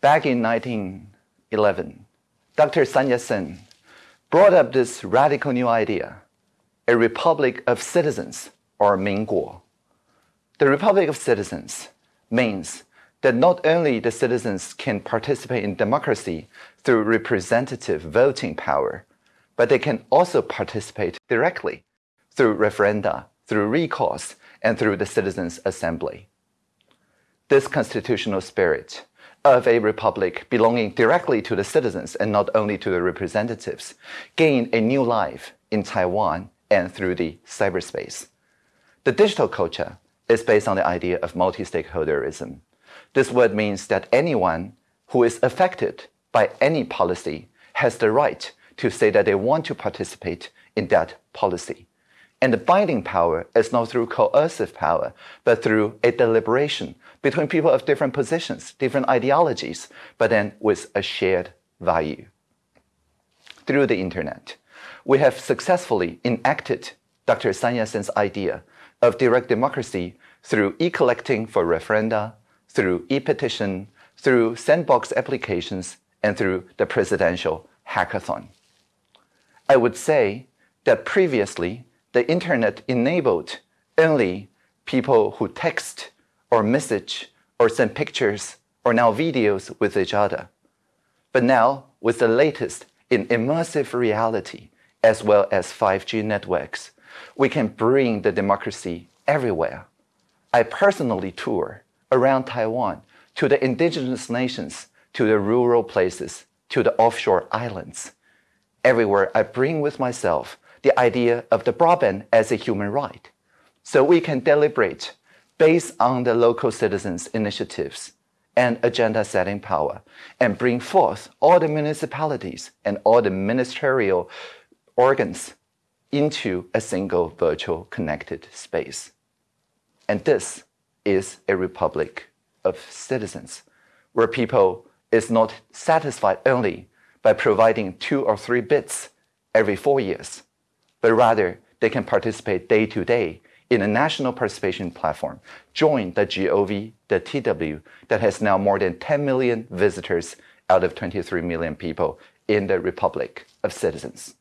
back in 1911, Dr. Sun Yat-sen brought up this radical new idea, a republic of citizens, or Minguo. The republic of citizens means that not only the citizens can participate in democracy through representative voting power, but they can also participate directly through referenda, through recalls, and through the Citizens' Assembly. This constitutional spirit of a republic belonging directly to the citizens and not only to the representatives gained a new life in Taiwan and through the cyberspace. The digital culture is based on the idea of multi-stakeholderism. This word means that anyone who is affected by any policy has the right to say that they want to participate in that policy. And the binding power is not through coercive power, but through a deliberation between people of different positions, different ideologies, but then with a shared value. Through the internet, we have successfully enacted Dr. Sun Yat-sen's idea of direct democracy through e-collecting for referenda, through e-petition, through sandbox applications, and through the presidential hackathon. I would say that previously, the internet enabled only people who text or message or send pictures or now videos with each other. But now, with the latest in immersive reality, as well as 5G networks, we can bring the democracy everywhere. I personally tour around Taiwan to the indigenous nations, to the rural places, to the offshore islands. Everywhere I bring with myself the idea of the broadband as a human right. So we can deliberate based on the local citizens' initiatives and agenda setting power and bring forth all the municipalities and all the ministerial organs into a single virtual connected space. And this is a republic of citizens where people is not satisfied only by providing two or three bits every four years, but rather they can participate day to day in a national participation platform. Join the GOV, the TW, that has now more than 10 million visitors out of 23 million people in the Republic of Citizens.